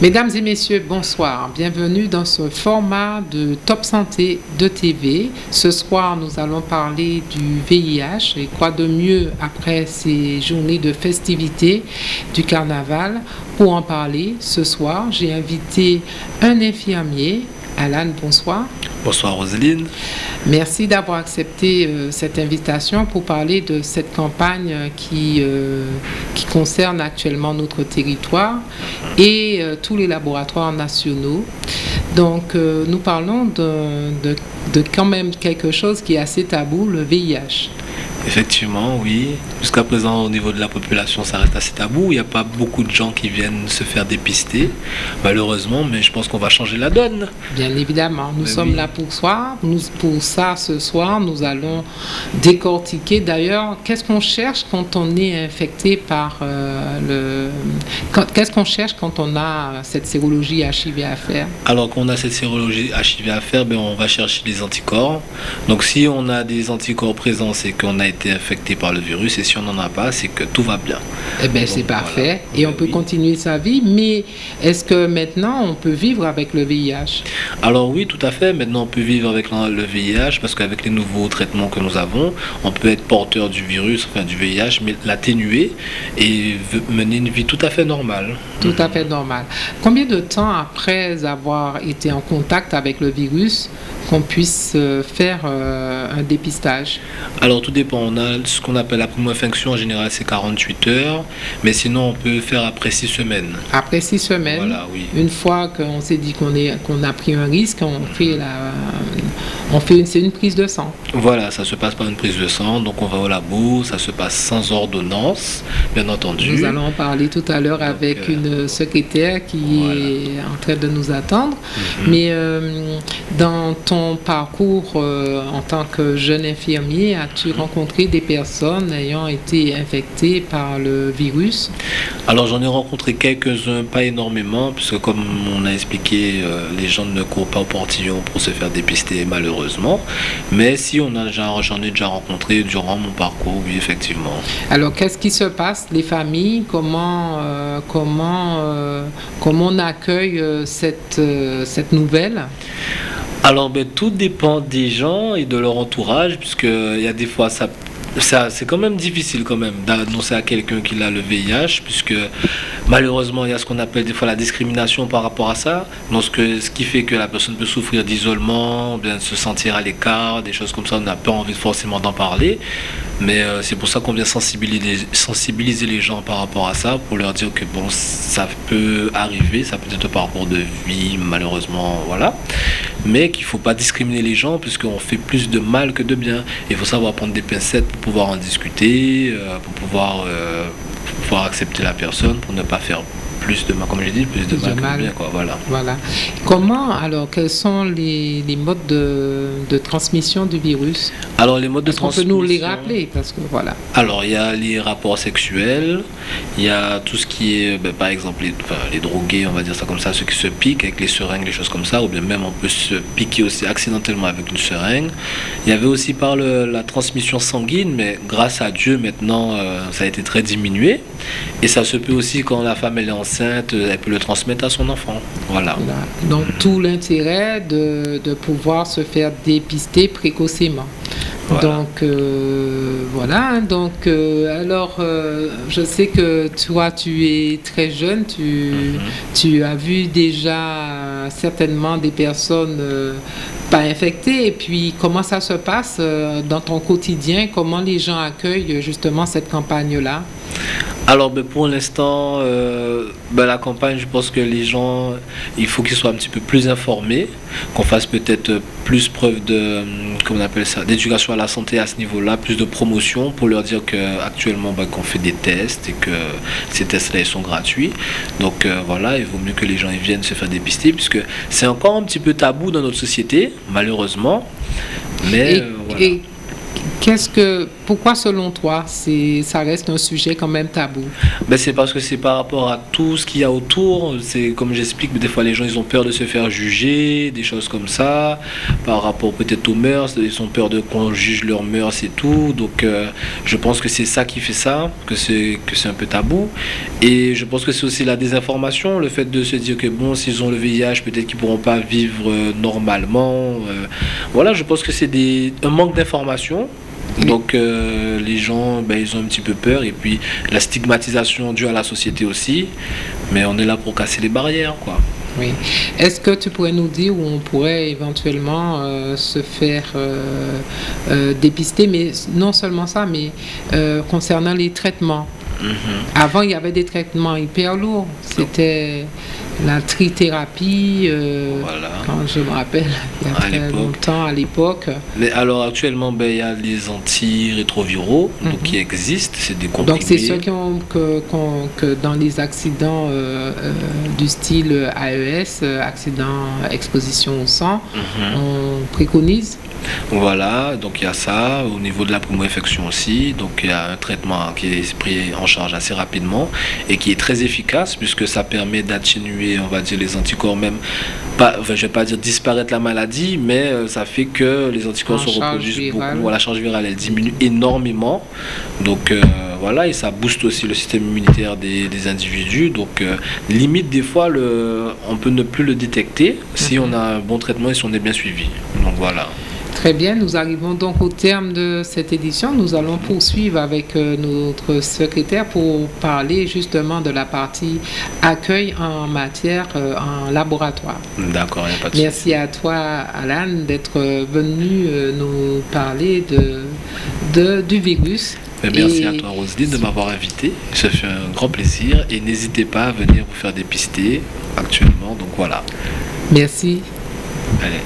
Mesdames et messieurs, bonsoir. Bienvenue dans ce format de Top Santé de TV. Ce soir, nous allons parler du VIH et quoi de mieux après ces journées de festivités du carnaval. Pour en parler, ce soir, j'ai invité un infirmier, Alan, bonsoir. Bonsoir Roseline. Merci d'avoir accepté euh, cette invitation pour parler de cette campagne qui, euh, qui concerne actuellement notre territoire et euh, tous les laboratoires nationaux. Donc nous parlons de, de, de quand même quelque chose qui est assez tabou, le VIH. Effectivement, oui. Jusqu'à présent, au niveau de la population, ça reste assez tabou. Il n'y a pas beaucoup de gens qui viennent se faire dépister, malheureusement, mais je pense qu'on va changer la donne. Bien évidemment, nous sommes là pour ça. Nous, pour ça, ce soir, nous allons décortiquer d'ailleurs qu'est-ce qu'on cherche quand on est infecté par euh, le. Qu'est-ce qu'on cherche quand on a cette sérologie HIV à faire? Alors, quand on a cette sérologie HIV à faire, ben, on va chercher des anticorps. Donc, si on a des anticorps présents, c'est qu'on a été infecté par le virus et si on n'en a pas, c'est que tout va bien. Eh bien, c'est parfait. Et on peut continuer sa vie, mais est-ce que maintenant on peut vivre avec le VIH Alors oui, tout à fait. Maintenant, on peut vivre avec le VIH parce qu'avec les nouveaux traitements que nous avons, on peut être porteur du virus, enfin du VIH, mais l'atténuer et mener une vie tout à fait normale. Tout à fait normale. Combien de temps après avoir été en contact avec le virus qu'on puisse euh, faire euh, un dépistage Alors tout dépend. On a ce qu'on appelle la première infection en général c'est 48 heures, mais sinon on peut faire après 6 semaines. Après 6 semaines Voilà, oui. Une fois qu'on s'est dit qu'on qu'on a pris un risque, on fait la on fait c'est une prise de sang. Voilà, ça se passe par une prise de sang, donc on va au labo, ça se passe sans ordonnance, bien entendu. Nous allons en parler tout à l'heure avec euh, une secrétaire qui voilà. est en train de nous attendre. Mhm. Mais euh, dans ton parcours euh, en tant que jeune infirmier, as-tu rencontré des personnes ayant été infectées par le virus? Alors j'en ai rencontré quelques-uns, pas énormément, puisque comme on a expliqué, les gens ne courent pas au portillon pour se faire dépister malheureusement. Mais si on a déjà, j'en ai déjà rencontré durant mon parcours, oui effectivement. Alors, qu'est-ce qui se passe, les familles? Comment, euh, comment, euh, comment on accueille euh, cette, euh, cette nouvelle? Alors ben, tout dépend des gens et de leur entourage, puisque il y a des fois ça ça, c'est quand même difficile quand même d'annoncer à quelqu'un qu'il a le VIH, puisque malheureusement il y a ce qu'on appelle des fois la discrimination par rapport à ça, donc ce, qui fait que la personne peut souffrir d'isolement, bien se sentir à l'écart, des choses comme ça, on n'a pas envie forcément d'en parler, mais euh, c'est pour ça qu'on vient sensibiliser, sensibiliser les gens par rapport à ça, pour leur dire que bon, ça peut arriver, ça peut être par rapport de vie, malheureusement, voilà, mais qu'il ne faut pas discriminer les gens, puisqu'on fait plus de mal que de bien. Il faut savoir prendre des pincettes pour pouvoir en discuter, euh, pour pouvoir, euh, pour pouvoir accepter la personne, pour ne pas faire plus de mal, comme j'ai dit, plus de Plus mal de mal. de bien, quoi, voilà. Voilà. Comment, alors, quels sont les, les modes de, de transmission du virus? Alors les modes de Est-ce qu'on peut transmission... nous les rappeler? Parce que voilà. Alors, il y a les rapports sexuels, il y a tout ce qui est, ben, par exemple, les, enfin, les drogués, on va dire ça comme ça, ceux qui se piquent avec les seringues, les choses comme ça, ou bien même on peut se piquer aussi accidentellement avec une seringue. Il y avait aussi par le- la transmission sanguine, mais grâce à Dieu, maintenant, euh, ça a été très diminué. Et ça se peut aussi quand la femme elle est enceinte, elle peut le transmettre à son enfant. Voilà. Voilà. Donc, tout l'intérêt de, de pouvoir se faire dépister précocement. Voilà. Donc, euh, voilà. Donc, euh, alors, euh, je sais que toi, tu es très jeune. Tu, Mhm. tu as vu déjà euh, certainement des personnes euh, pas infectées. Et puis, comment ça se passe euh, dans ton quotidien? Comment les gens accueillent justement cette campagne-là? Alors ben, pour l'instant, euh, ben, la campagne, je pense que les gens, il faut qu'ils soient un petit peu plus informés, qu'on fasse peut-être plus preuve de, hum, comment on appelle ça, d'éducation à la santé à ce niveau-là, plus de promotion pour leur dire qu'actuellement ben, qu'on fait des tests et que ces tests-là ils sont gratuits. Donc euh, voilà, il vaut mieux que les gens ils viennent se faire dépister puisque c'est encore un petit peu tabou dans notre société, malheureusement. Mais et, euh, voilà. et- Qu'est-ce que, pourquoi selon toi, ça reste un sujet quand même tabou? Ben, C'est parce que c'est par rapport à tout ce qu'il y a autour. C'est comme j'explique, des fois les gens ils ont peur de se faire juger, des choses comme ça, par rapport peut-être aux mœurs, ils ont peur de qu'on juge leurs mœurs et tout. Donc euh, je pense que c'est ça qui fait ça, que c'est, un peu tabou. Et je pense que c'est aussi la désinformation, le fait de se dire que bon, s'ils ont le VIH, peut-être qu'ils pourront pas vivre euh, normalement. Euh. voilà, je pense que c'est un manque d'information donc euh, les gens, ben, ils ont un petit peu peur et puis la stigmatisation due à la société aussi. Mais on est là pour casser les barrières, quoi. Oui. Est-ce que tu pourrais nous dire où on pourrait éventuellement euh, se faire euh, dépister, mais non seulement ça, mais concernant les traitements? Avant, il y avait des traitements hyper lourds. C'était la trithérapie, euh, quand je me rappelle, il y a très longtemps à l'époque. Mais alors actuellement, ben, il y a les antirétroviraux donc, qui mhm. existent, c'est des comprimés. Donc c'est ceux qui ont, que, que, dans les accidents euh, euh, du style AES, accident exposition au sang, mhm. on préconise voilà, donc il y a ça. Au niveau de la primo-infection aussi, donc il y a un traitement qui est pris en charge assez rapidement et qui est très efficace puisque ça permet d'atténuer, on va dire, les anticorps même. Pas, je ne vais pas dire disparaître la maladie, mais euh, ça fait que les anticorps se reproduisent beaucoup. La charge virale, elle diminue énormément. Donc euh, voilà, et ça booste aussi le système immunitaire des, individus. Donc euh, limite, des fois, le, on peut ne plus le détecter si mhm. on a un bon traitement et si on est bien suivi. Donc voilà. Très bien, nous arrivons donc au terme de cette édition. Nous allons poursuivre avec euh, notre secrétaire pour parler justement de la partie accueil en matière euh, en laboratoire. D'accord, il n'y a pas de Merci à toi, Alan, d'être venu euh, nous parler de, du virus. Merci à toi, Roselyne, de m'avoir invité. Ça fait un grand plaisir. Et n'hésitez pas à venir vous faire dépister actuellement. Donc voilà. Merci. Allez.